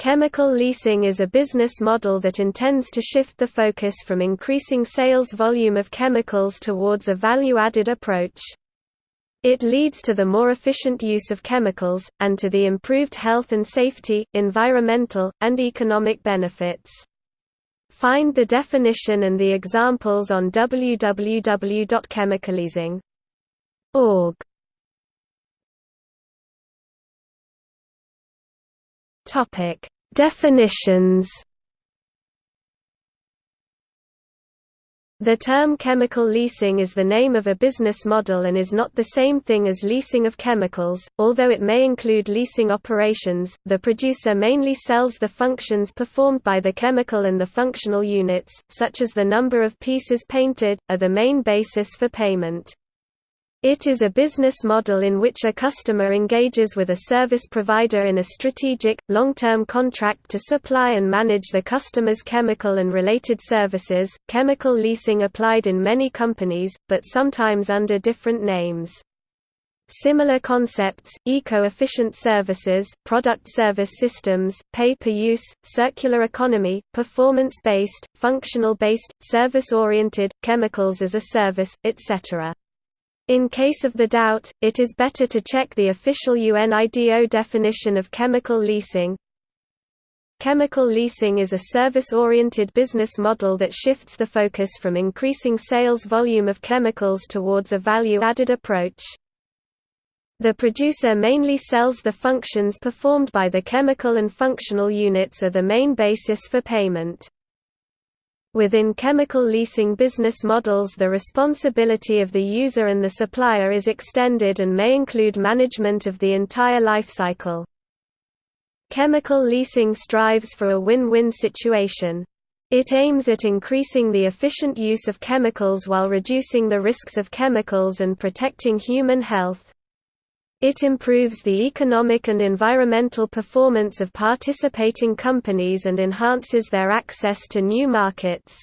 Chemical leasing is a business model that intends to shift the focus from increasing sales volume of chemicals towards a value-added approach. It leads to the more efficient use of chemicals, and to the improved health and safety, environmental, and economic benefits. Find the definition and the examples on www.chemicalleasing.org. Topic: Definitions The term chemical leasing is the name of a business model and is not the same thing as leasing of chemicals, although it may include leasing operations. The producer mainly sells the functions performed by the chemical and the functional units, such as the number of pieces painted, are the main basis for payment. It is a business model in which a customer engages with a service provider in a strategic, long-term contract to supply and manage the customer's chemical and related services. Chemical leasing applied in many companies, but sometimes under different names. Similar concepts, eco-efficient services, product service systems, pay-per-use, circular economy, performance-based, functional-based, service-oriented, chemicals as a service, etc. In case of the doubt, it is better to check the official UNIDO definition of chemical leasing. Chemical leasing is a service-oriented business model that shifts the focus from increasing sales volume of chemicals towards a value-added approach. The producer mainly sells the functions performed by the chemical and functional units are the main basis for payment. Within chemical leasing business models the responsibility of the user and the supplier is extended and may include management of the entire life cycle. Chemical leasing strives for a win-win situation. It aims at increasing the efficient use of chemicals while reducing the risks of chemicals and protecting human health. It improves the economic and environmental performance of participating companies and enhances their access to new markets.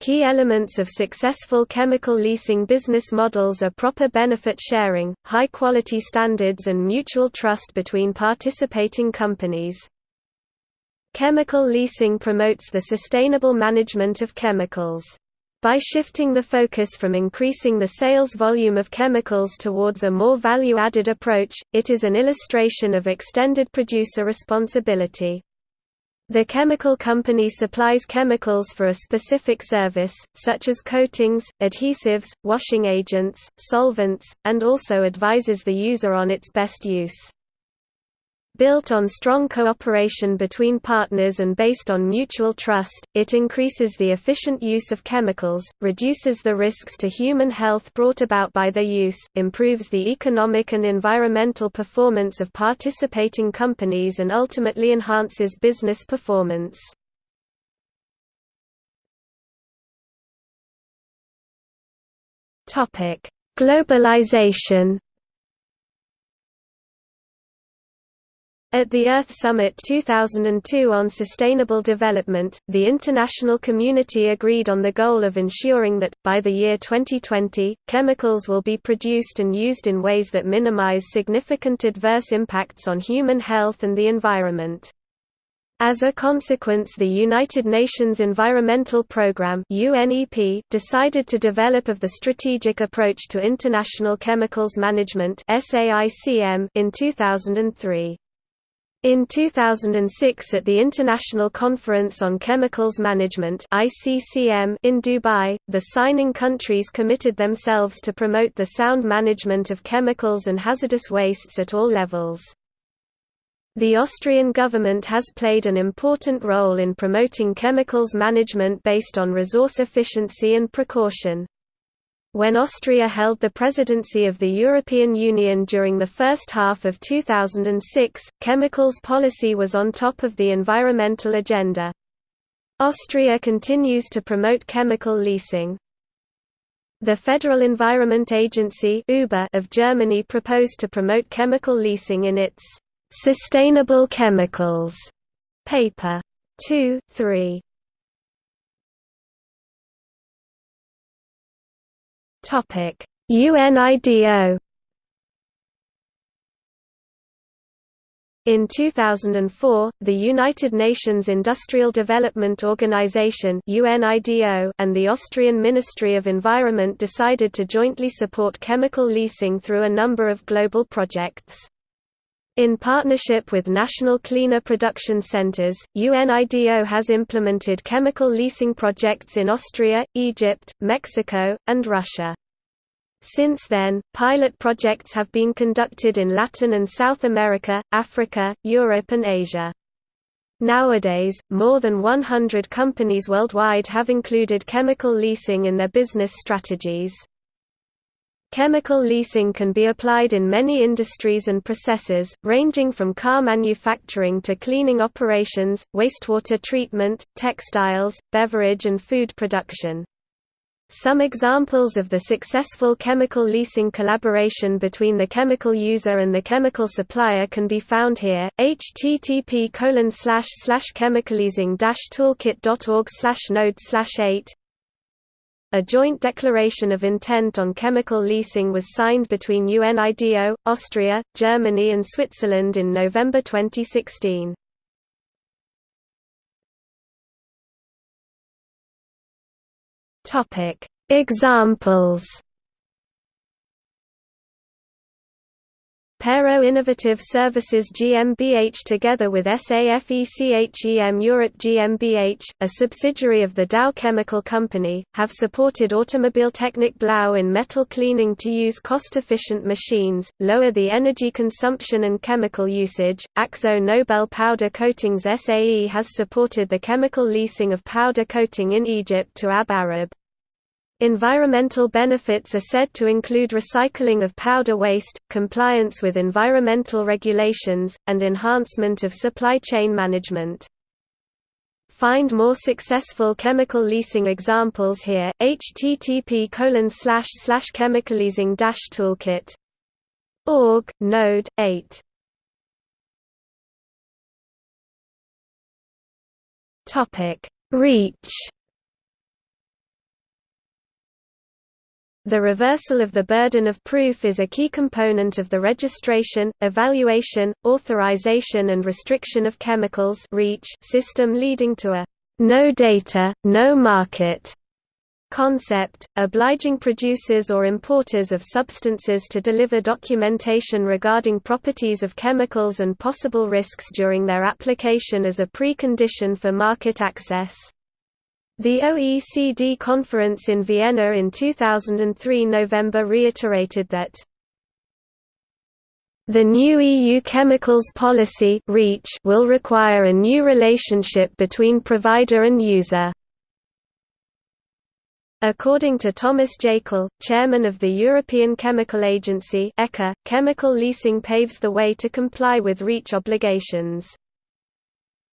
Key elements of successful chemical leasing business models are proper benefit sharing, high-quality standards and mutual trust between participating companies. Chemical leasing promotes the sustainable management of chemicals. By shifting the focus from increasing the sales volume of chemicals towards a more value-added approach, it is an illustration of extended producer responsibility. The chemical company supplies chemicals for a specific service, such as coatings, adhesives, washing agents, solvents, and also advises the user on its best use. Built on strong cooperation between partners and based on mutual trust, it increases the efficient use of chemicals, reduces the risks to human health brought about by their use, improves the economic and environmental performance of participating companies and ultimately enhances business performance. Globalization At the Earth Summit 2002 on Sustainable Development, the international community agreed on the goal of ensuring that, by the year 2020, chemicals will be produced and used in ways that minimize significant adverse impacts on human health and the environment. As a consequence the United Nations Environmental Programme decided to develop of the Strategic Approach to International Chemicals Management in 2003. In 2006 at the International Conference on Chemicals Management in Dubai, the signing countries committed themselves to promote the sound management of chemicals and hazardous wastes at all levels. The Austrian government has played an important role in promoting chemicals management based on resource efficiency and precaution. When Austria held the presidency of the European Union during the first half of 2006, chemicals policy was on top of the environmental agenda. Austria continues to promote chemical leasing. The Federal Environment Agency of Germany proposed to promote chemical leasing in its Sustainable Chemicals paper 2, 3. Topic: UNIDO In 2004, the United Nations Industrial Development Organization (UNIDO) and the Austrian Ministry of Environment decided to jointly support chemical leasing through a number of global projects. In partnership with national cleaner production centers, UNIDO has implemented chemical leasing projects in Austria, Egypt, Mexico, and Russia. Since then, pilot projects have been conducted in Latin and South America, Africa, Europe and Asia. Nowadays, more than 100 companies worldwide have included chemical leasing in their business strategies. Chemical leasing can be applied in many industries and processes, ranging from car manufacturing to cleaning operations, wastewater treatment, textiles, beverage and food production. Some examples of the successful chemical leasing collaboration between the chemical user and the chemical supplier can be found here. http chemicalleasing toolkit.org node 8 A joint declaration of intent on chemical leasing was signed between UNIDO, Austria, Germany and Switzerland in November 2016. Topic Examples Pero Innovative Services GmbH together with SAFECHEM Europe GmbH, a subsidiary of the Dow Chemical Company, have supported Automobiltechnik Blau in metal cleaning to use cost-efficient machines, lower the energy consumption and chemical usage. Akzo Nobel Powder Coatings SAE has supported the chemical leasing of powder coating in Egypt to AB Arab. Environmental benefits are said to include recycling of powder waste, compliance with environmental regulations, and enhancement of supply chain management. Find more successful chemical leasing examples here. http chemicalleasing toolkit org node 8 topic REACH The reversal of the burden of proof is a key component of the registration, evaluation, authorization and restriction of chemicals system leading to a «no data, no market» concept, obliging producers or importers of substances to deliver documentation regarding properties of chemicals and possible risks during their application as a precondition for market access. The OECD conference in Vienna in 2003 November reiterated that the new EU chemicals policy REACH will require a new relationship between provider and user. According to Thomas Jakl, chairman of the European Chemical Agency ECHA, chemical leasing paves the way to comply with REACH obligations.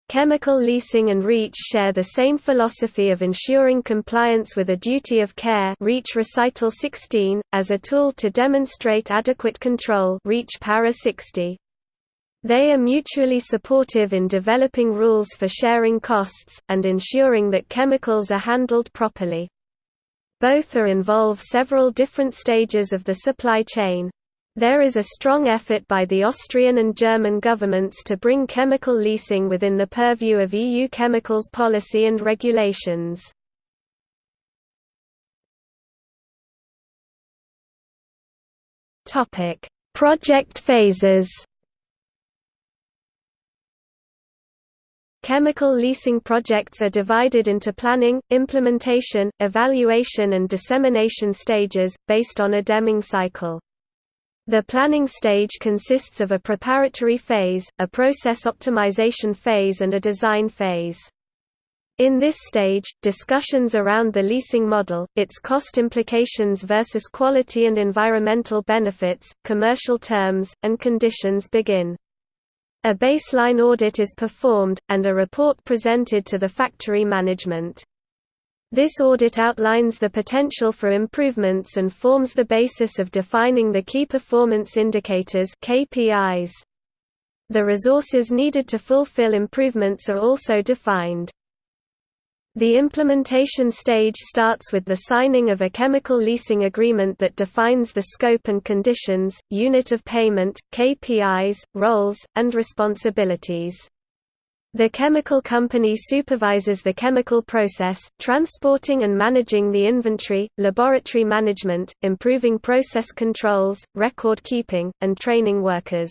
Chemical leasing and REACH share the same philosophy of ensuring compliance with a duty of care REACH Recital 16, as a tool to demonstrate adequate control REACH Para 60. They are mutually supportive in developing rules for sharing costs, and ensuring that chemicals are handled properly. Both are involve several different stages of the supply chain. There is a strong effort by the Austrian and German governments to bring chemical leasing within the purview of EU chemicals policy and regulations. Project phases Chemical leasing projects are divided into planning, implementation, evaluation and dissemination stages, based on a Deming cycle. The planning stage consists of a preparatory phase, a process optimization phase and a design phase. In this stage, discussions around the leasing model, its cost implications versus quality and environmental benefits, commercial terms, and conditions begin. A baseline audit is performed, and a report presented to the factory management. This audit outlines the potential for improvements and forms the basis of defining the key performance indicators KPIs. The resources needed to fulfill improvements are also defined. The implementation stage starts with the signing of a chemical leasing agreement that defines the scope and conditions, unit of payment, KPIs, roles, and responsibilities. The chemical company supervises the chemical process, transporting and managing the inventory, laboratory management, improving process controls, record keeping, and training workers.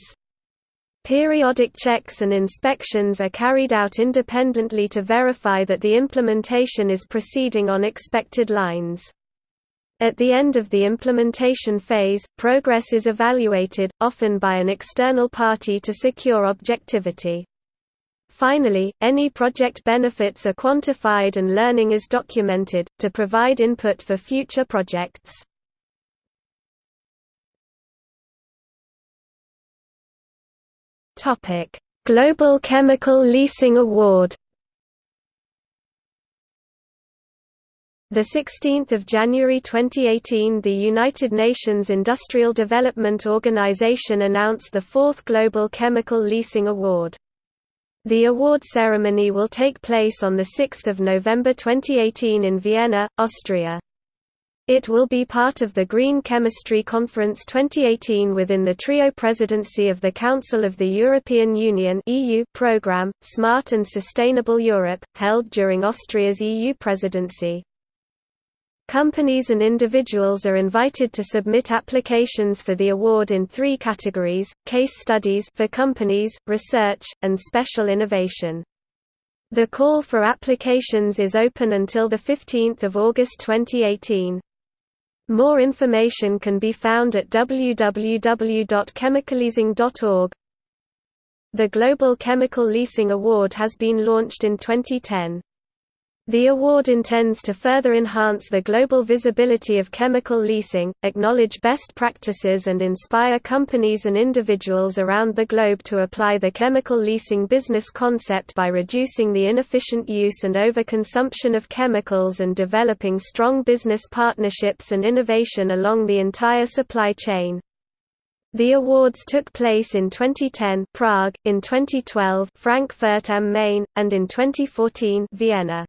Periodic checks and inspections are carried out independently to verify that the implementation is proceeding on expected lines. At the end of the implementation phase, progress is evaluated, often by an external party to secure objectivity. Finally, any project benefits are quantified and learning is documented, to provide input for future projects. Global Chemical Leasing Award. The 16th of January 2018, the United Nations Industrial Development Organization announced the fourth Global Chemical Leasing Award. The award ceremony will take place on 6 November 2018 in Vienna, Austria. It will be part of the Green Chemistry Conference 2018 within the trio presidency of the Council of the European Union program, Smart and Sustainable Europe, held during Austria's EU presidency. Companies and individuals are invited to submit applications for the award in three categories, case studies for companies, research, and special innovation. The call for applications is open until 15 August 2018. More information can be found at www.chemicalleasing.org. The Global Chemical Leasing Award has been launched in 2010. The award intends to further enhance the global visibility of chemical leasing, acknowledge best practices and inspire companies and individuals around the globe to apply the chemical leasing business concept by reducing the inefficient use and overconsumption of chemicals and developing strong business partnerships and innovation along the entire supply chain. The awards took place in 2010 Prague, in 2012 Frankfurt am Main, and in 2014 Vienna.